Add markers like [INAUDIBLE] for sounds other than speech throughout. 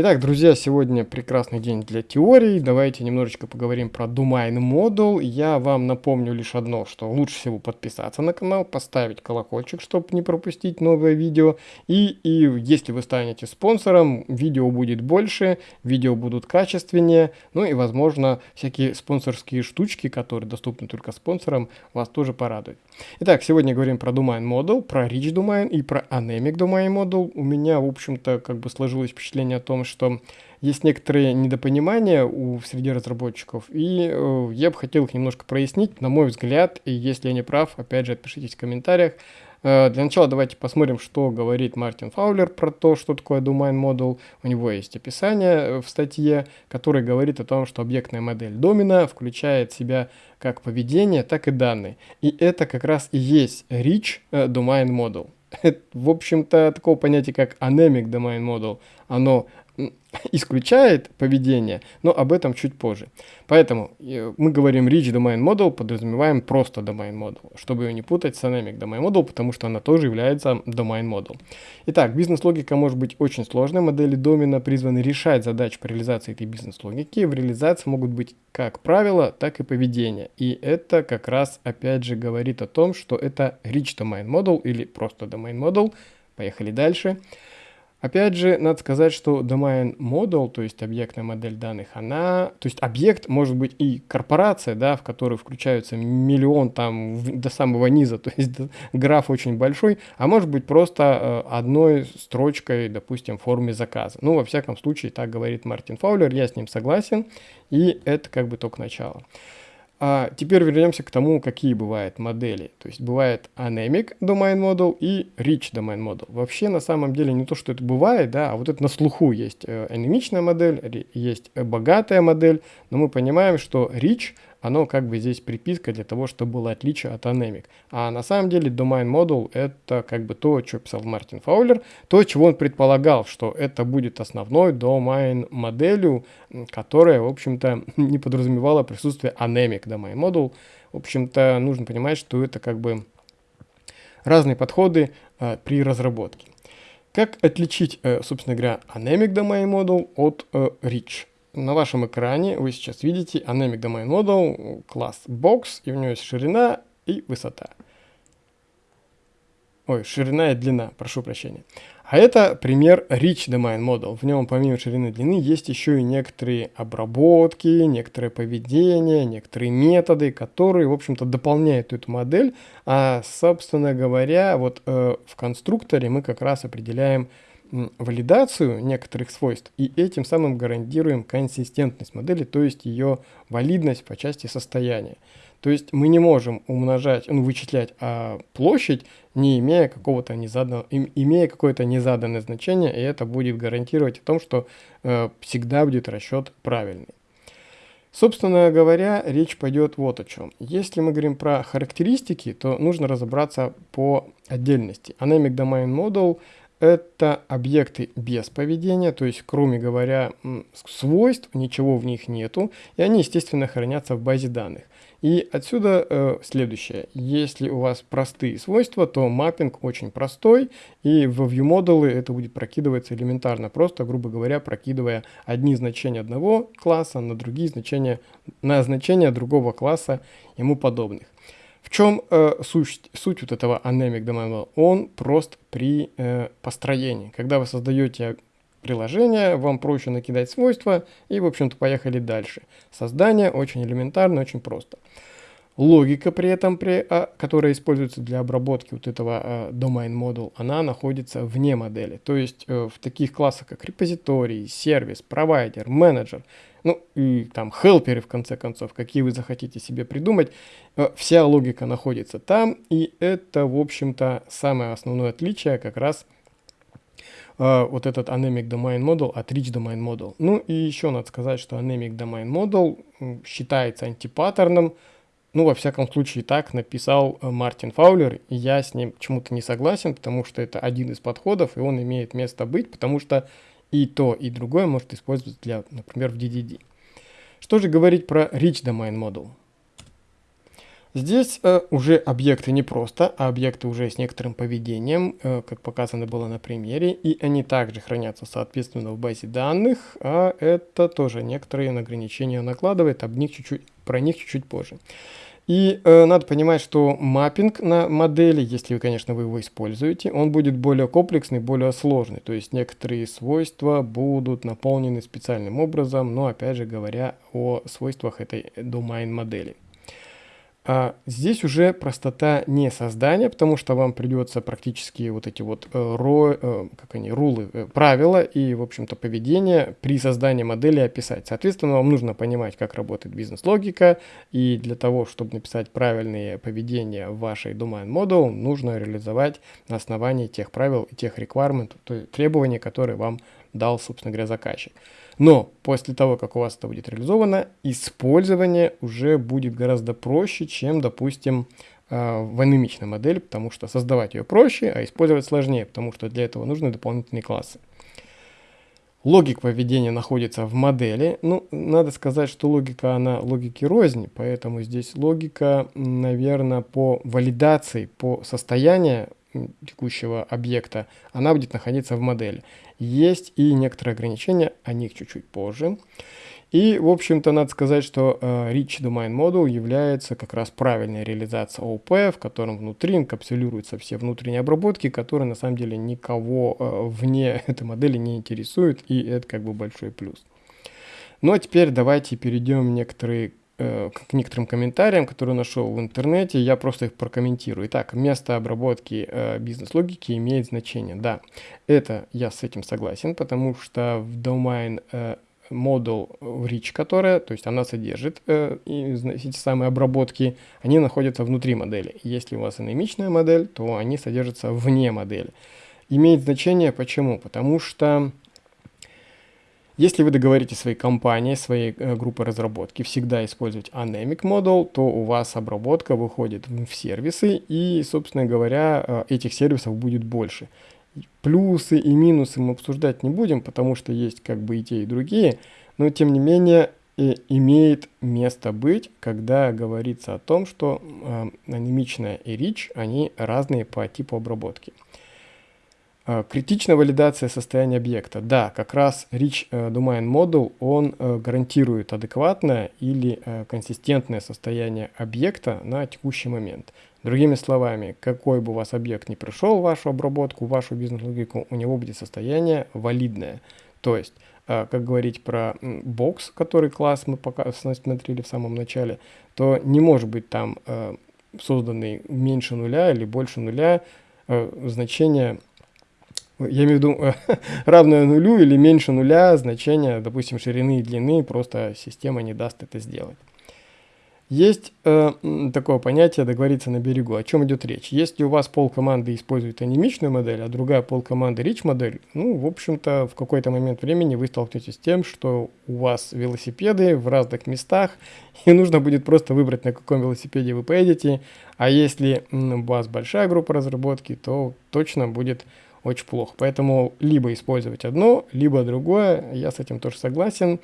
Итак, друзья, сегодня прекрасный день для теории. Давайте немножечко поговорим про Domain Model. Я вам напомню лишь одно, что лучше всего подписаться на канал, поставить колокольчик, чтобы не пропустить новое видео. И, и если вы станете спонсором, видео будет больше, видео будут качественнее. Ну и, возможно, всякие спонсорские штучки, которые доступны только спонсорам, вас тоже порадуют. Итак, сегодня говорим про Domain Model, про Rich Domain и про Anemic Domain Model. У меня, в общем-то, как бы сложилось впечатление о том, что есть некоторые недопонимания у, среди разработчиков, и э, я бы хотел их немножко прояснить, на мой взгляд, и если я не прав, опять же, отпишитесь в комментариях. Э, для начала давайте посмотрим, что говорит Мартин Фаулер про то, что такое Domain Model. У него есть описание э, в статье, которое говорит о том, что объектная модель домена включает в себя как поведение, так и данные. И это как раз и есть Rich э, Domain Model. [LAUGHS] В общем-то, такого понятия, как Anemic Domain Model, оно [LAUGHS] исключает поведение, но об этом чуть позже. Поэтому э, мы говорим Rich Domain Model, подразумеваем просто Domain Model, чтобы ее не путать с Dynamic Domain Model, потому что она тоже является Domain Model. Итак, бизнес-логика может быть очень сложной. Модели домена призваны решать задачи по реализации этой бизнес-логики. В реализации могут быть как правила, так и поведение. И это как раз опять же говорит о том, что это Rich Domain Model или просто Domain Model. Поехали дальше. Дальше. Опять же, надо сказать, что domain model, то есть объектная модель данных, она, то есть объект может быть и корпорация, да, в которую включаются миллион там в, до самого низа, [LAUGHS] то есть граф очень большой, а может быть просто э, одной строчкой, допустим, в форме заказа. Ну, во всяком случае, так говорит Мартин Фаулер, я с ним согласен, и это как бы только начало. А теперь вернемся к тому, какие бывают модели. То есть бывает Anemic Domain Model и Rich Domain Model. Вообще на самом деле не то, что это бывает, да, а вот это на слуху есть э, анемичная модель, есть богатая модель, но мы понимаем, что Rich – оно как бы здесь приписка для того, чтобы было отличие от Anemic. А на самом деле Domain Model это как бы то, что писал Мартин Фаулер, то, чего он предполагал, что это будет основной Domain моделью, которая, в общем-то, [LAUGHS] не подразумевала присутствие Anemic Domain Model. В общем-то, нужно понимать, что это как бы разные подходы э, при разработке. Как отличить, э, собственно говоря, Anemic Domain Model от э, Rich? На вашем экране вы сейчас видите Anemic Domain Model, класс Box, и у него есть ширина и высота. Ой, ширина и длина, прошу прощения. А это пример Rich Domain Model. В нем помимо ширины и длины есть еще и некоторые обработки, некоторое поведение, некоторые методы, которые, в общем-то, дополняют эту модель. А, собственно говоря, вот э, в конструкторе мы как раз определяем валидацию некоторых свойств и этим самым гарантируем консистентность модели, то есть ее валидность по части состояния. То есть мы не можем умножать, ну, вычислять а, площадь, не имея какого-то незаданного, имея какое-то незаданное значение, и это будет гарантировать о том, что э, всегда будет расчет правильный. Собственно говоря, речь пойдет вот о чем. Если мы говорим про характеристики, то нужно разобраться по отдельности. Anemic Domain Model это объекты без поведения, то есть, кроме говоря, свойств, ничего в них нету, и они, естественно, хранятся в базе данных. И отсюда э, следующее. Если у вас простые свойства, то маппинг очень простой, и в ViewModel это будет прокидываться элементарно, просто, грубо говоря, прокидывая одни значения одного класса на другие значения, на значения другого класса ему подобных. В чем э, суть, суть вот этого anemic domain? Он прост при э, построении. Когда вы создаете приложение, вам проще накидать свойства и, в общем-то, поехали дальше. Создание очень элементарно, очень просто. Логика при этом, при, а, которая используется для обработки вот этого а, domain model, она находится вне модели. То есть э, в таких классах, как репозиторий, сервис, провайдер, менеджер, ну и там хелперы в конце концов, какие вы захотите себе придумать, э, вся логика находится там, и это, в общем-то, самое основное отличие как раз Uh, вот этот Anemic Domain Model от Rich Domain Model. Ну и еще надо сказать, что Anemic Domain Model считается антипаттерном, ну, во всяком случае, так написал э, Мартин Фаулер, и я с ним почему-то не согласен, потому что это один из подходов, и он имеет место быть, потому что и то, и другое может использоваться для, например, в DDD. Что же говорить про Rich Domain Model? Здесь э, уже объекты не просто, а объекты уже с некоторым поведением, э, как показано было на примере, и они также хранятся соответственно в базе данных, а это тоже некоторые ограничения накладывает, об них чуть-чуть, про них чуть-чуть позже. И э, надо понимать, что маппинг на модели, если вы, конечно, вы его используете, он будет более комплексный, более сложный. То есть некоторые свойства будут наполнены специальным образом, но опять же говоря о свойствах этой domain модели. А здесь уже простота не создания, потому что вам придется практически вот эти вот э, ро, э, как они, рулы, э, правила и, в общем-то, поведение при создании модели описать. Соответственно, вам нужно понимать, как работает бизнес-логика, и для того, чтобы написать правильные поведения в вашей domain model, нужно реализовать на основании тех правил и тех requirement, то есть требований, которые вам дал, собственно говоря, заказчик. Но после того, как у вас это будет реализовано, использование уже будет гораздо проще, чем, допустим, а, в анемичной модели, потому что создавать ее проще, а использовать сложнее, потому что для этого нужны дополнительные классы. Логика поведения находится в модели. Ну, надо сказать, что логика, она логики рознь, поэтому здесь логика, наверное, по валидации, по состоянию текущего объекта, она будет находиться в модели. Есть и некоторые ограничения, о них чуть-чуть позже. И, в общем-то, надо сказать, что э, Rich Domain Model является как раз правильной реализацией ООП, в котором внутри инкапсулируются все внутренние обработки, которые на самом деле никого э, вне [LAUGHS] этой модели не интересуют, и это как бы большой плюс. Ну а теперь давайте перейдем некоторые к некоторым комментариям, которые нашел в интернете, я просто их прокомментирую. Итак, место обработки э, бизнес-логики имеет значение. Да, это я с этим согласен, потому что в domain э, model rich, которая, то есть она содержит э, эти самые обработки, они находятся внутри модели. Если у вас анемичная модель, то они содержатся вне модели. Имеет значение почему? Потому что если вы договорите своей компании, своей э, группы разработки всегда использовать Anemic Model, то у вас обработка выходит в сервисы, и, собственно говоря, э, этих сервисов будет больше. Плюсы и минусы мы обсуждать не будем, потому что есть как бы и те, и другие, но тем не менее э, имеет место быть, когда говорится о том, что э, анемичная и rich, они разные по типу обработки. А, критичная валидация состояния объекта. Да, как раз Rich э, Domain Model, он э, гарантирует адекватное или э, консистентное состояние объекта на текущий момент. Другими словами, какой бы у вас объект не пришел в вашу обработку, в вашу бизнес-логику, у него будет состояние валидное. То есть, как говорить про бокс, который класс мы пока смотрели в самом начале, то не может быть там созданный меньше нуля или больше нуля значение я имею в виду [LAUGHS] равное нулю или меньше нуля значение, допустим, ширины и длины, просто система не даст это сделать. Есть э, такое понятие договориться на берегу. О чем идет речь? Если у вас пол команды использует анимичную модель, а другая пол команды rich модель, ну, в общем-то, в какой-то момент времени вы столкнетесь с тем, что у вас велосипеды в разных местах, [LAUGHS] и нужно будет просто выбрать, на каком велосипеде вы поедете. А если у вас большая группа разработки, то точно будет очень плохо. Поэтому либо использовать одно, либо другое, я с этим тоже согласен.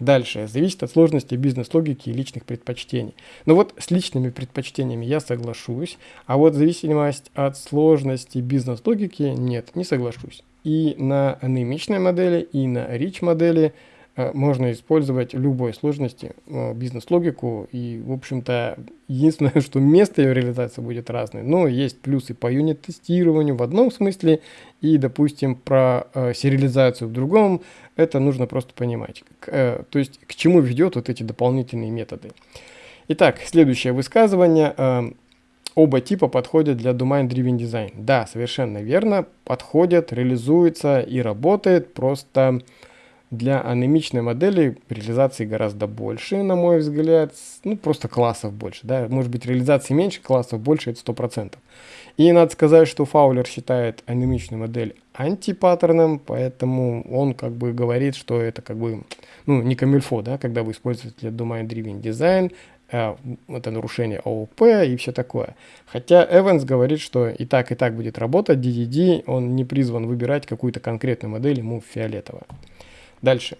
Дальше, зависит от сложности бизнес-логики и личных предпочтений. Но вот с личными предпочтениями я соглашусь, а вот зависимость от сложности бизнес-логики нет, не соглашусь. И на анемичной модели, и на rich модели – можно использовать любой сложности э, бизнес-логику. И, в общем-то, единственное, [LAUGHS] что место ее реализации будет разное. Но есть плюсы по юнит-тестированию в одном смысле и, допустим, про э, сериализацию в другом. Это нужно просто понимать. То есть, к чему ведет вот эти дополнительные методы. Итак, следующее высказывание. Оба типа подходят для Domain Driven Design. Да, совершенно верно, подходят, реализуется и работает, просто для анемичной модели реализации гораздо больше, на мой взгляд. Ну, просто классов больше. Да? Может быть, реализации меньше, классов больше, это 100%. И надо сказать, что Фаулер считает анемичную модель антипаттерном, поэтому он как бы говорит, что это как бы, ну, не камильфо, да, когда вы используете Domain Driven Design, э, это нарушение ООП и все такое. Хотя Эванс говорит, что и так, и так будет работать, DDD, он не призван выбирать какую-то конкретную модель, ему фиолетово. Дальше.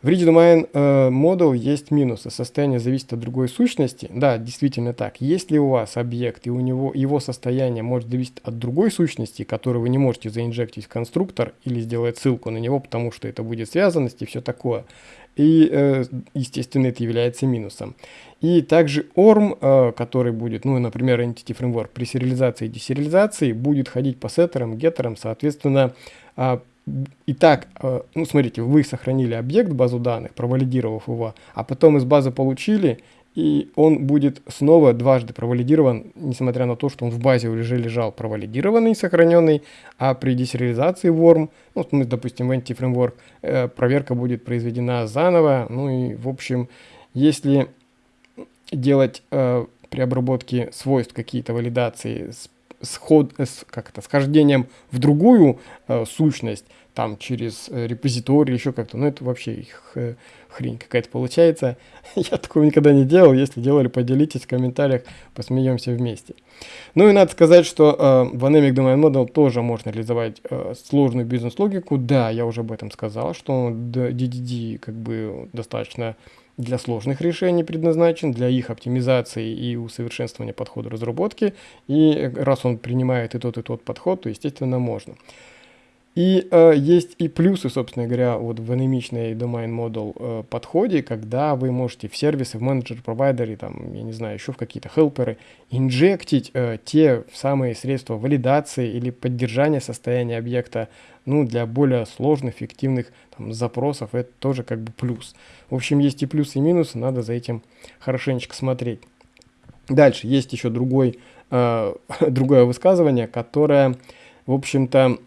В read-domain э, model есть минусы. Состояние зависит от другой сущности. Да, действительно так. Если у вас объект и у него его состояние может зависеть от другой сущности, которую вы не можете заинжектить в конструктор или сделать ссылку на него, потому что это будет связанность и все такое. И, э, естественно, это является минусом. И также ORM, э, который будет, ну, например, Entity Framework при сериализации и десериализации, будет ходить по сеттерам, геттерам, соответственно, э, Итак, э, ну смотрите, вы сохранили объект в базу данных, провалидировав его, а потом из базы получили, и он будет снова дважды провалидирован, несмотря на то, что он в базе уже лежал провалидированный, сохраненный, а при десериализации worm, ну, допустим, в anti-framework, э, проверка будет произведена заново, ну и, в общем, если делать э, при обработке свойств какие-то валидации с сход, с, как это, схождением в другую э, сущность, там через э, репозиторий, еще как-то, ну это вообще их, э, хрень какая-то получается. [LAUGHS] Я такого никогда не делал, если делали, поделитесь в комментариях, посмеемся вместе. Ну и надо сказать, что э, в Anemic Domain Model тоже можно реализовать э, сложную бизнес-логику. Да, я уже об этом сказал, что DDD как бы достаточно для сложных решений предназначен, для их оптимизации и усовершенствования подхода разработки. И раз он принимает и тот, и тот подход, то, естественно, можно. И э, есть и плюсы, собственно говоря, вот в анемичной domain model э, подходе, когда вы можете в сервисы, в менеджер, провайдере, там, я не знаю, еще в какие-то хелперы инжектить э, те самые средства валидации или поддержания состояния объекта, ну, для более сложных, эффективных там, запросов, это тоже как бы плюс. В общем, есть и плюсы, и минусы, надо за этим хорошенечко смотреть. Дальше есть еще другой, э, [LAUGHS] другое высказывание, которое, в общем-то,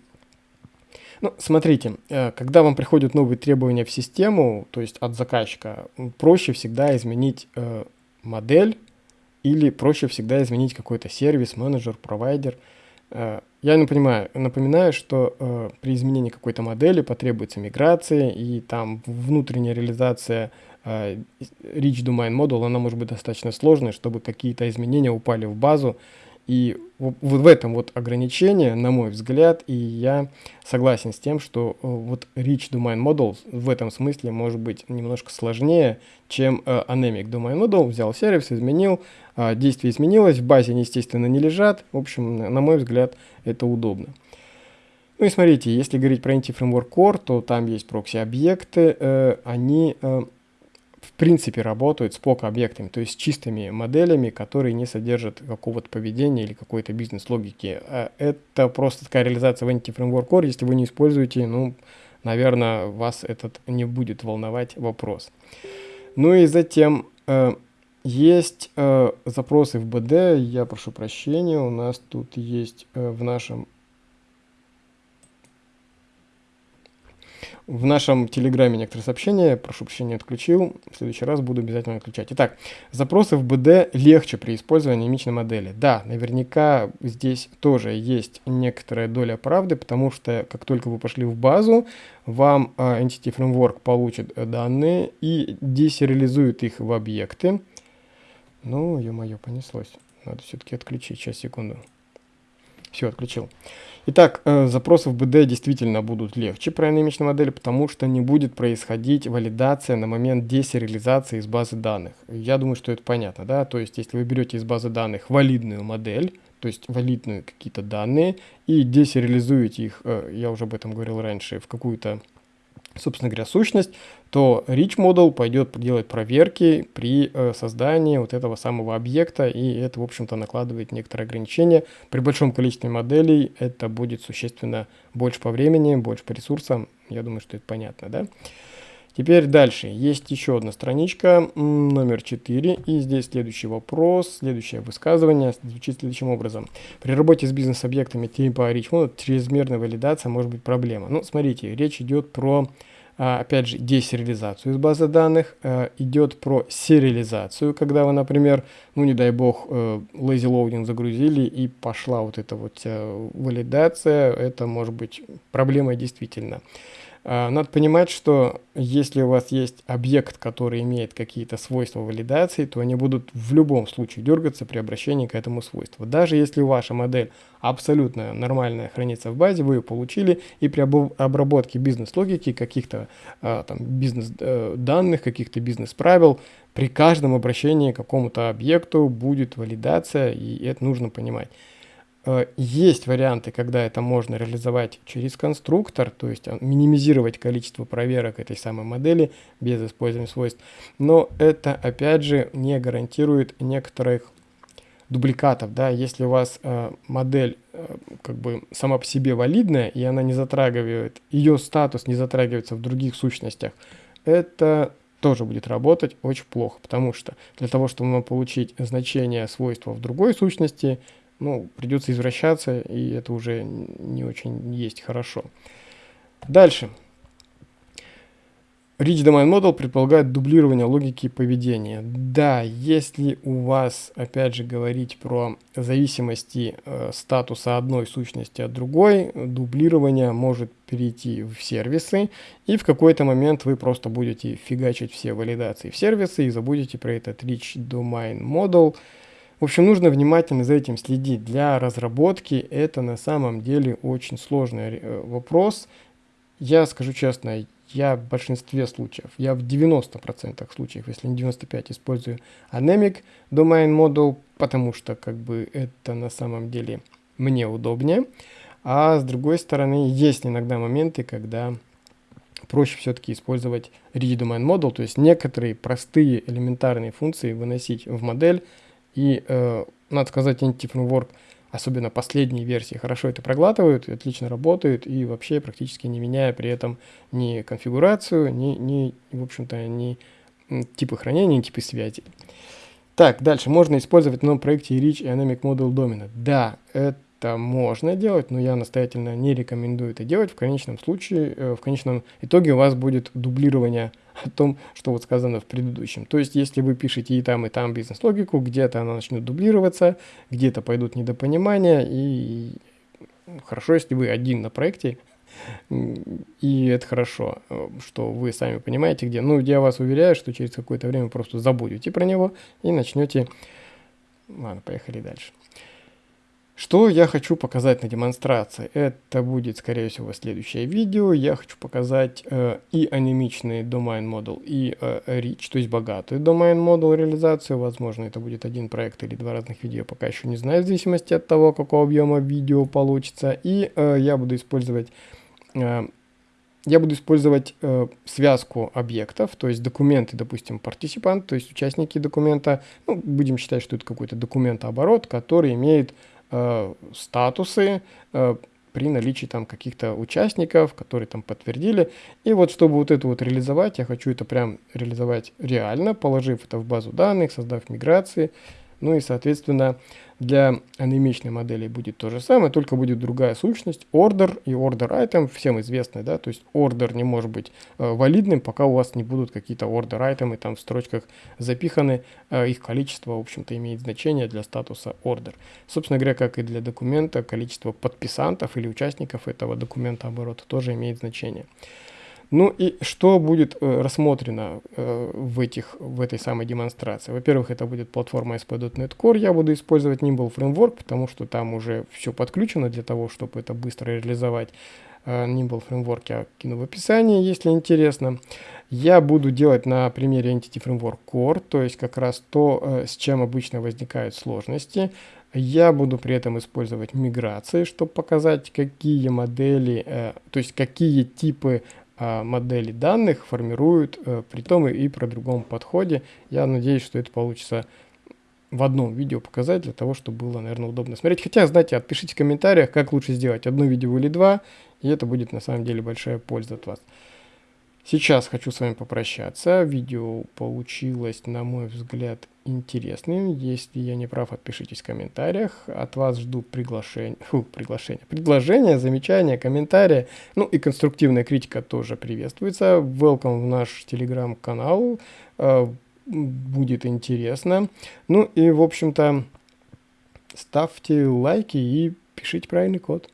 ну, смотрите, э, когда вам приходят новые требования в систему, то есть от заказчика, проще всегда изменить э, модель или проще всегда изменить какой-то сервис, менеджер, провайдер. Э, я не понимаю, напоминаю, что при изменении какой-то модели потребуется миграция, и там внутренняя реализация Rich Domain Model, она может быть достаточно сложной, чтобы какие-то изменения упали в базу, и вот в этом вот ограничение, на мой взгляд, и я согласен с тем, что э, вот Rich Domain Model в этом смысле может быть немножко сложнее, чем э, Anemic Domain Model. Взял сервис, изменил, э, действие изменилось, в базе они, естественно, не лежат. В общем, на мой взгляд, это удобно. Ну и смотрите, если говорить про Inti Framework Core, то там есть прокси-объекты, э, они э, принципе работают с POC-объектами, то есть чистыми моделями, которые не содержат какого-то поведения или какой-то бизнес-логики. А это просто такая реализация в Entity Framework Core. Если вы не используете, ну, наверное, вас этот не будет волновать вопрос. Ну и затем э, есть э, запросы в BD. Я прошу прощения, у нас тут есть э, в нашем В нашем телеграме некоторые сообщения, прошу прощения, отключил. В следующий раз буду обязательно отключать. Итак, запросы в БД легче при использовании мимичной модели. Да, наверняка здесь тоже есть некоторая доля правды, потому что как только вы пошли в базу, вам uh, Entity Framework получит данные и десериализует их в объекты. Ну, ё-моё, понеслось. Надо все-таки отключить. Сейчас, секунду. Все, отключил. Итак, э, запросы в БД действительно будут легче про анемичной модели, потому что не будет происходить валидация на момент десериализации из базы данных. Я думаю, что это понятно, да? То есть, если вы берете из базы данных валидную модель, то есть валидные какие-то данные, и десериализуете их, э, я уже об этом говорил раньше, в какую-то собственно говоря, сущность, то Rich Model пойдет делать проверки при э, создании вот этого самого объекта, и это, в общем-то, накладывает некоторые ограничения. При большом количестве моделей это будет существенно больше по времени, больше по ресурсам. Я думаю, что это понятно, да? Теперь дальше. Есть еще одна страничка, номер 4. И здесь следующий вопрос, следующее высказывание звучит следующим образом. При работе с бизнес-объектами типа Richmond чрезмерная валидация может быть проблема. Ну, смотрите, речь идет про а, опять же, десериализацию из базы данных, а, идет про сериализацию, когда вы, например, ну не дай бог, э, lazy loading загрузили и пошла вот эта вот валидация, это может быть проблемой действительно. Надо понимать, что если у вас есть объект, который имеет какие-то свойства валидации, то они будут в любом случае дергаться при обращении к этому свойству. Даже если ваша модель абсолютно нормальная хранится в базе, вы ее получили, и при обработке бизнес-логики, каких-то а, там бизнес-данных, э, каких-то бизнес-правил, при каждом обращении к какому-то объекту будет валидация, и это нужно понимать. Э, есть варианты, когда это можно реализовать через конструктор, то есть э, минимизировать количество проверок этой самой модели без использования свойств. Но это, опять же, не гарантирует некоторых дубликатов. Да? Если у вас э, модель э, как бы сама по себе валидная, и она не затрагивает, ее статус не затрагивается в других сущностях, это тоже будет работать очень плохо, потому что для того, чтобы получить значение свойства в другой сущности, ну, придется извращаться, и это уже не очень есть хорошо. Дальше. Rich Domain Model предполагает дублирование логики поведения. Да, если у вас, опять же, говорить про зависимости э, статуса одной сущности от другой, дублирование может перейти в сервисы, и в какой-то момент вы просто будете фигачить все валидации в сервисы и забудете про этот Rich Domain Model, в общем, нужно внимательно за этим следить. Для разработки это на самом деле очень сложный э, вопрос. Я скажу честно, я в большинстве случаев, я в 90% случаев, если не 95%, использую Anemic Domain Model, потому что как бы это на самом деле мне удобнее. А с другой стороны, есть иногда моменты, когда проще все-таки использовать Rigid Domain Model, то есть некоторые простые элементарные функции выносить в модель, и, э, надо сказать, Entity Framework, особенно последние версии, хорошо это проглатывают, отлично работают и вообще практически не меняя при этом ни конфигурацию, ни, ни в общем-то, ни типы хранения, ни типы связи. Так, дальше. Можно использовать в новом проекте Rich Dynamic Model Dominant. Да, это это можно делать, но я настоятельно не рекомендую это делать. В конечном случае, э, в конечном итоге у вас будет дублирование о том, что вот сказано в предыдущем. То есть, если вы пишете и там, и там бизнес-логику, где-то она начнет дублироваться, где-то пойдут недопонимания, и хорошо, если вы один на проекте, и это хорошо, что вы сами понимаете, где. Ну, я вас уверяю, что через какое-то время просто забудете про него и начнете... Ладно, поехали дальше. Что я хочу показать на демонстрации? Это будет, скорее всего, следующее видео. Я хочу показать э, и анимичный domain model, и э, rich, то есть богатый domain model реализацию. Возможно, это будет один проект или два разных видео, пока еще не знаю, в зависимости от того, какого объема видео получится. И э, я буду использовать... Э, я буду использовать э, связку объектов, то есть документы, допустим, партиципант, то есть участники документа. Ну, будем считать, что это какой-то документооборот, который имеет э, статусы э, при наличии там каких-то участников, которые там подтвердили. И вот чтобы вот это вот реализовать, я хочу это прям реализовать реально, положив это в базу данных, создав миграции, ну и, соответственно, для анимичной модели будет то же самое, только будет другая сущность, order и order item, всем известный, да, то есть order не может быть э, валидным, пока у вас не будут какие-то order item там в строчках запиханы, э, их количество, в общем-то, имеет значение для статуса order. Собственно говоря, как и для документа, количество подписантов или участников этого документа оборота тоже имеет значение. Ну и что будет э, рассмотрено э, в, этих, в этой самой демонстрации? Во-первых, это будет платформа ASP.NET Core. Я буду использовать Nimble Framework, потому что там уже все подключено для того, чтобы это быстро реализовать. Э, Nimble Framework я кину в описании, если интересно. Я буду делать на примере Entity Framework Core, то есть как раз то, с чем обычно возникают сложности. Я буду при этом использовать миграции, чтобы показать, какие модели, то есть какие типы модели данных формируют э, при том и при другом подходе. Я надеюсь, что это получится в одном видео показать, для того, чтобы было, наверное, удобно смотреть. Хотя, знаете, отпишите в комментариях, как лучше сделать, одно видео или два, и это будет на самом деле большая польза от вас. Сейчас хочу с вами попрощаться. Видео получилось, на мой взгляд, интересным. Если я не прав, отпишитесь в комментариях. От вас жду приглашение, [LAUGHS] фу, приглашение, предложения, замечания, комментарии. Ну и конструктивная критика тоже приветствуется. Welcome в наш телеграм-канал. Э, будет интересно. Ну и, в общем-то, ставьте лайки и пишите правильный код.